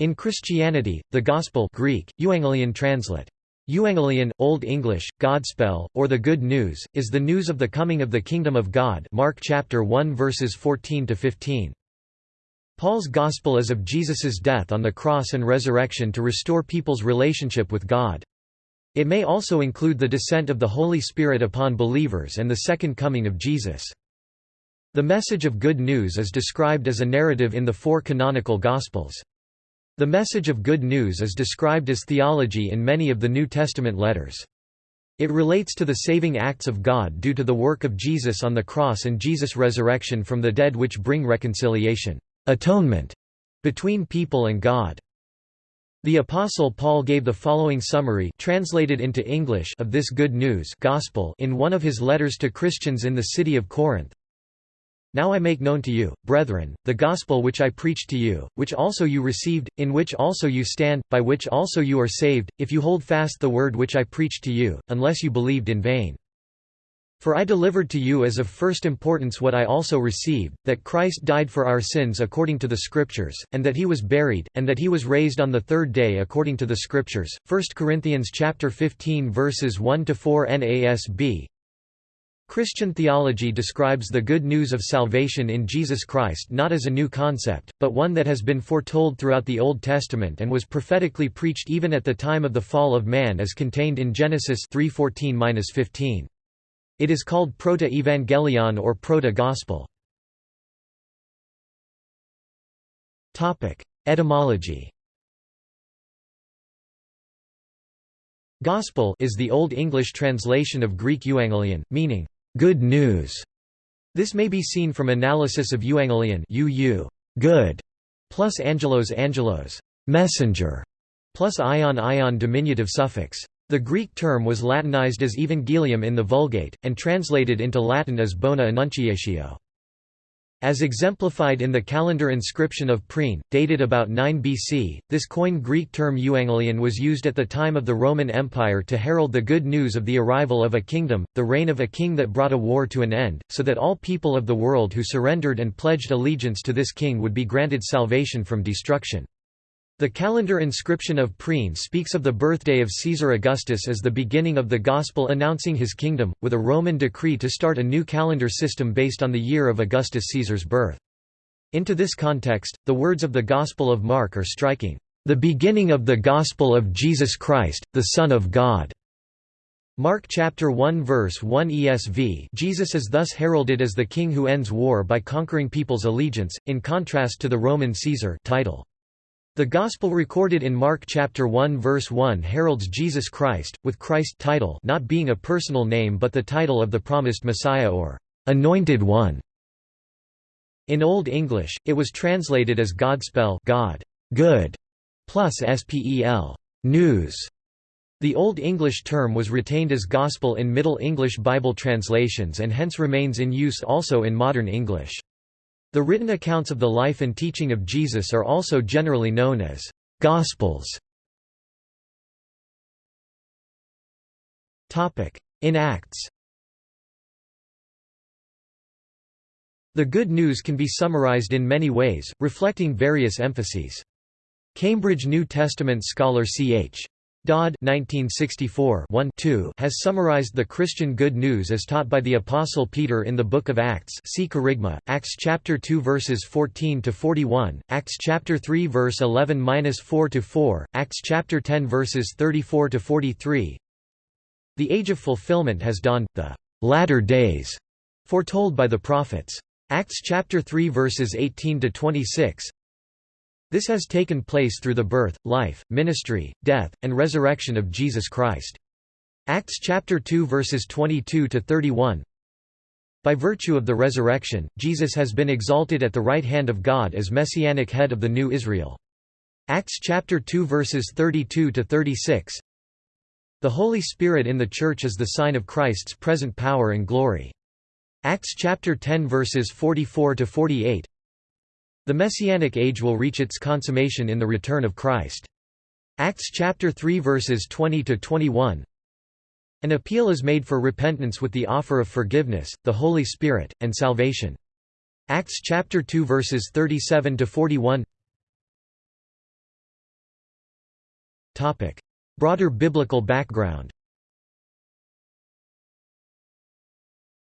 In Christianity, the Gospel Greek, Euangelion translate. Euangelion, Old English, Godspell, or the Good News, is the news of the coming of the Kingdom of God Mark chapter 1 verses 14–15. Paul's Gospel is of Jesus's death on the cross and resurrection to restore people's relationship with God. It may also include the descent of the Holy Spirit upon believers and the second coming of Jesus. The message of good news is described as a narrative in the four canonical Gospels. The message of good news is described as theology in many of the New Testament letters. It relates to the saving acts of God due to the work of Jesus on the cross and Jesus' resurrection from the dead which bring reconciliation atonement between people and God. The Apostle Paul gave the following summary translated into English of this good news gospel in one of his letters to Christians in the city of Corinth. Now I make known to you, brethren, the gospel which I preached to you, which also you received, in which also you stand, by which also you are saved, if you hold fast the word which I preached to you, unless you believed in vain. For I delivered to you as of first importance what I also received, that Christ died for our sins according to the Scriptures, and that he was buried, and that he was raised on the third day according to the Scriptures. 1 Corinthians chapter 15 verses 1 to 4 NASB. Christian theology describes the good news of salvation in Jesus Christ not as a new concept, but one that has been foretold throughout the Old Testament and was prophetically preached even at the time of the fall of man as contained in Genesis 3:14-15. It is called Proto-Evangelion or Proto-Gospel. Topic: Etymology Gospel is the Old English translation of Greek euangelion, meaning, good news. This may be seen from analysis of euangelion UU, good, plus angelos angelos, messenger, plus ion ion diminutive suffix. The Greek term was Latinized as Evangelium in the Vulgate, and translated into Latin as Bona Annunciatio. As exemplified in the calendar inscription of Priene, dated about 9 BC, this coined Greek term euangelion was used at the time of the Roman Empire to herald the good news of the arrival of a kingdom, the reign of a king that brought a war to an end, so that all people of the world who surrendered and pledged allegiance to this king would be granted salvation from destruction. The calendar inscription of Priene speaks of the birthday of Caesar Augustus as the beginning of the Gospel announcing his kingdom, with a Roman decree to start a new calendar system based on the year of Augustus Caesar's birth. Into this context, the words of the Gospel of Mark are striking, "...the beginning of the Gospel of Jesus Christ, the Son of God." Mark chapter 1 verse 1 ESV Jesus is thus heralded as the king who ends war by conquering people's allegiance, in contrast to the Roman Caesar title. The Gospel recorded in Mark chapter 1 verse 1 heralds Jesus Christ, with Christ title not being a personal name but the title of the promised Messiah or Anointed One. In Old English, it was translated as Godspell God, good, plus spel news. The Old English term was retained as gospel in Middle English Bible translations and hence remains in use also in modern English. The written accounts of the life and teaching of Jesus are also generally known as Gospels. In Acts The Good News can be summarized in many ways, reflecting various emphases. Cambridge New Testament scholar C.H. Dodd 1964 has summarized the Christian good news as taught by the Apostle Peter in the Book of Acts see Kerygma, Acts chapter 2 verses 14 to 41, Acts chapter 3 verse 11-4 to 4, Acts chapter 10 verses 34 to 43. The age of fulfillment has dawned, the latter days, foretold by the prophets. Acts chapter 3 verses 18 to 26. This has taken place through the birth, life, ministry, death, and resurrection of Jesus Christ. Acts chapter 2 verses 22 to 31. By virtue of the resurrection, Jesus has been exalted at the right hand of God as messianic head of the new Israel. Acts chapter 2 verses 32 to 36. The Holy Spirit in the church is the sign of Christ's present power and glory. Acts chapter 10 verses 44 to 48. The Messianic age will reach its consummation in the return of Christ. Acts chapter 3 verses 20 to 21. An appeal is made for repentance with the offer of forgiveness, the Holy Spirit, and salvation. Acts chapter 2 verses 37 to 41. Broader biblical background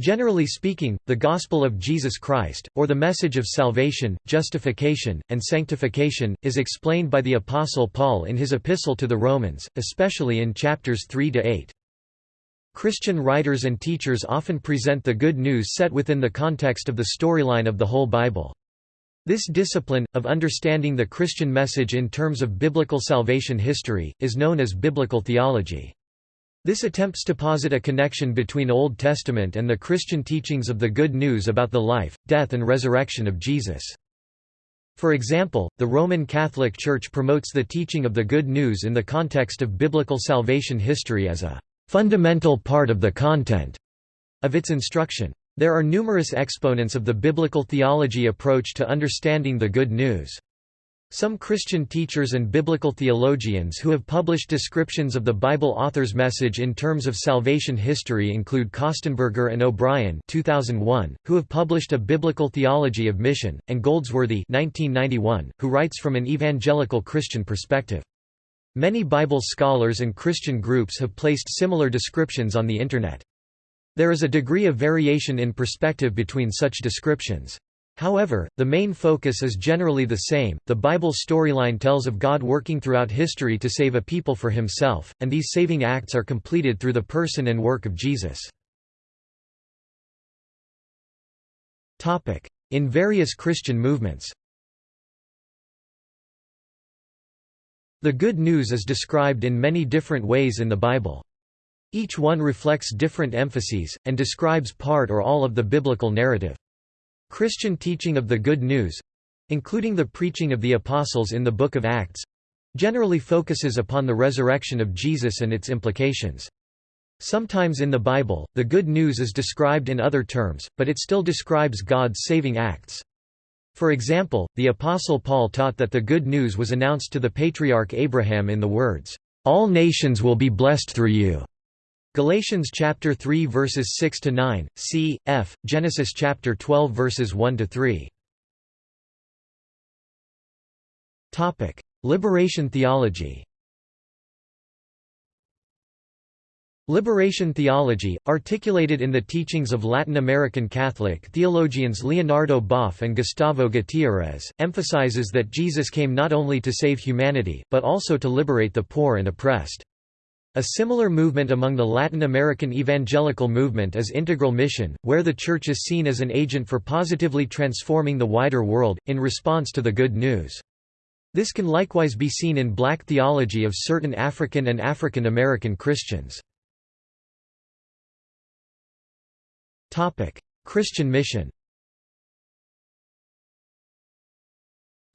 Generally speaking, the Gospel of Jesus Christ, or the message of salvation, justification, and sanctification, is explained by the Apostle Paul in his epistle to the Romans, especially in chapters 3–8. Christian writers and teachers often present the good news set within the context of the storyline of the whole Bible. This discipline, of understanding the Christian message in terms of biblical salvation history, is known as biblical theology. This attempts to posit a connection between Old Testament and the Christian teachings of the Good News about the life, death and resurrection of Jesus. For example, the Roman Catholic Church promotes the teaching of the Good News in the context of biblical salvation history as a fundamental part of the content of its instruction. There are numerous exponents of the biblical theology approach to understanding the Good News. Some Christian teachers and biblical theologians who have published descriptions of the Bible author's message in terms of salvation history include Kostenberger and O'Brien 2001, who have published a biblical theology of mission, and Goldsworthy 1991, who writes from an evangelical Christian perspective. Many Bible scholars and Christian groups have placed similar descriptions on the Internet. There is a degree of variation in perspective between such descriptions. However, the main focus is generally the same. The Bible storyline tells of God working throughout history to save a people for himself, and these saving acts are completed through the person and work of Jesus. Topic: In various Christian movements. The good news is described in many different ways in the Bible. Each one reflects different emphases, and describes part or all of the biblical narrative. Christian teaching of the Good News—including the preaching of the Apostles in the Book of Acts—generally focuses upon the resurrection of Jesus and its implications. Sometimes in the Bible, the Good News is described in other terms, but it still describes God's saving acts. For example, the Apostle Paul taught that the Good News was announced to the patriarch Abraham in the words, "'All nations will be blessed through you' Galatians chapter 3 verses 6 to 9, c. f. Genesis chapter 12 verses 1 to 3. Topic: Liberation theology. Liberation theology, articulated in the teachings of Latin American Catholic theologians Leonardo Boff and Gustavo Gutiérrez, emphasizes that Jesus came not only to save humanity, but also to liberate the poor and oppressed. A similar movement among the Latin American evangelical movement is integral mission, where the Church is seen as an agent for positively transforming the wider world, in response to the good news. This can likewise be seen in black theology of certain African and African American Christians. Christian mission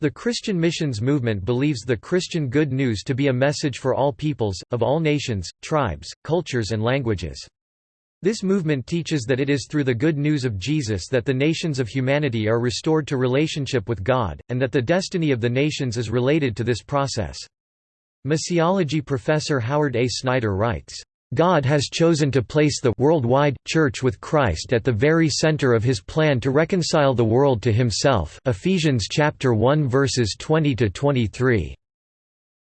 The Christian missions movement believes the Christian good news to be a message for all peoples, of all nations, tribes, cultures and languages. This movement teaches that it is through the good news of Jesus that the nations of humanity are restored to relationship with God, and that the destiny of the nations is related to this process. Missiology professor Howard A. Snyder writes, God has chosen to place the worldwide church with Christ at the very center of his plan to reconcile the world to himself. Ephesians chapter 1 verses 20 to 23.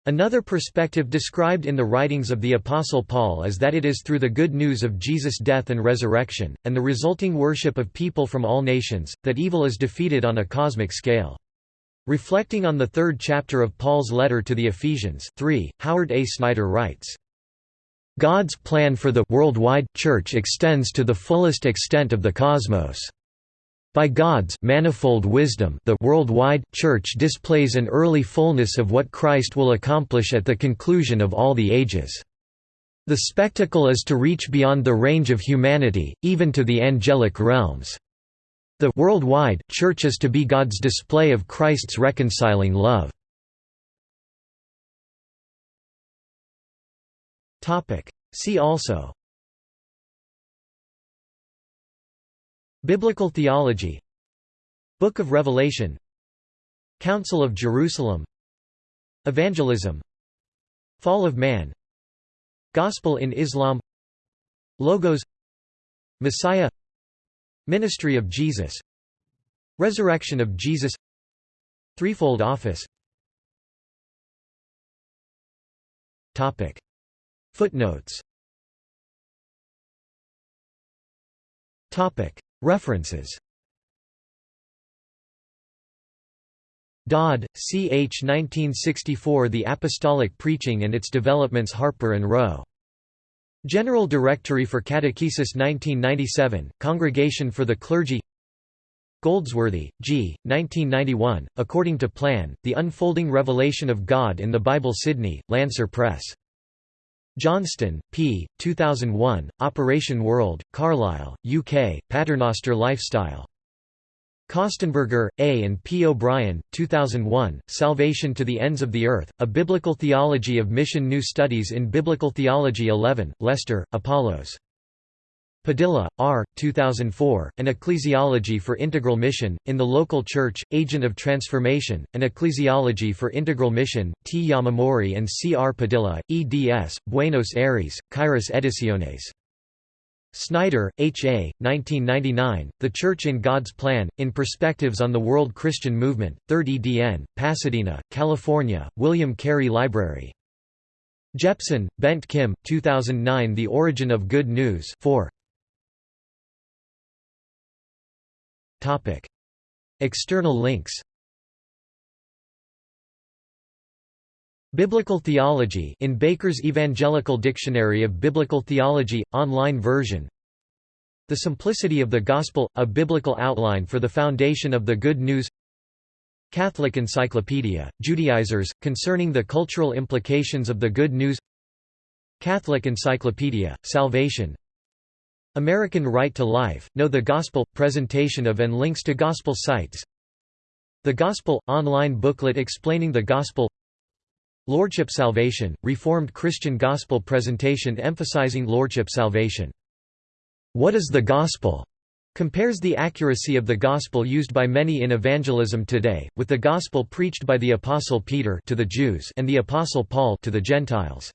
Another perspective described in the writings of the Apostle Paul is that it is through the good news of Jesus' death and resurrection, and the resulting worship of people from all nations, that evil is defeated on a cosmic scale. Reflecting on the third chapter of Paul's letter to the Ephesians 3, Howard A. Snyder writes, God's plan for the worldwide church extends to the fullest extent of the cosmos. By God's manifold wisdom the worldwide church displays an early fullness of what Christ will accomplish at the conclusion of all the ages. The spectacle is to reach beyond the range of humanity, even to the angelic realms. The worldwide church is to be God's display of Christ's reconciling love. Topic. See also. Biblical theology. Book of Revelation. Council of Jerusalem. Evangelism. Fall of Man. Gospel in Islam. Logos. Messiah. Ministry of Jesus. Resurrection of Jesus. Threefold Office Footnotes References Dodd, C. H. 1964 The Apostolic Preaching and Its Developments Harper and Row. General Directory for Catechesis 1997, Congregation for the Clergy Goldsworthy, G., 1991, According to Plan, The Unfolding Revelation of God in the Bible Sydney, Lancer Press. Johnston, P., 2001, Operation World, Carlisle, UK, Paternoster Lifestyle. Kostenberger, A. and P. O'Brien, 2001, Salvation to the Ends of the Earth, A Biblical Theology of Mission New Studies in Biblical Theology 11, Leicester, Apollos. Padilla, R. 2004, An Ecclesiology for Integral Mission, in the Local Church, Agent of Transformation, An Ecclesiology for Integral Mission, T. Yamamori and C. R. Padilla, eds, Buenos Aires, Kairos Ediciones. Snyder, H. A., 1999, The Church in God's Plan, in Perspectives on the World Christian Movement, 3rd edn, Pasadena, California, William Carey Library. Jepson, Bent Kim, 2009 The Origin of Good News 4. External links Biblical Theology in Baker's Evangelical Dictionary of Biblical Theology, online version. The Simplicity of the Gospel – A Biblical Outline for the Foundation of the Good News. Catholic Encyclopedia, Judaizers, concerning the cultural implications of the Good News. Catholic Encyclopedia, Salvation American Right to Life, Know the Gospel – Presentation of and links to Gospel sites The Gospel – online booklet explaining the Gospel Lordship Salvation, Reformed Christian Gospel presentation emphasizing Lordship Salvation. What is the Gospel? compares the accuracy of the Gospel used by many in evangelism today, with the Gospel preached by the Apostle Peter to the Jews and the Apostle Paul to the Gentiles.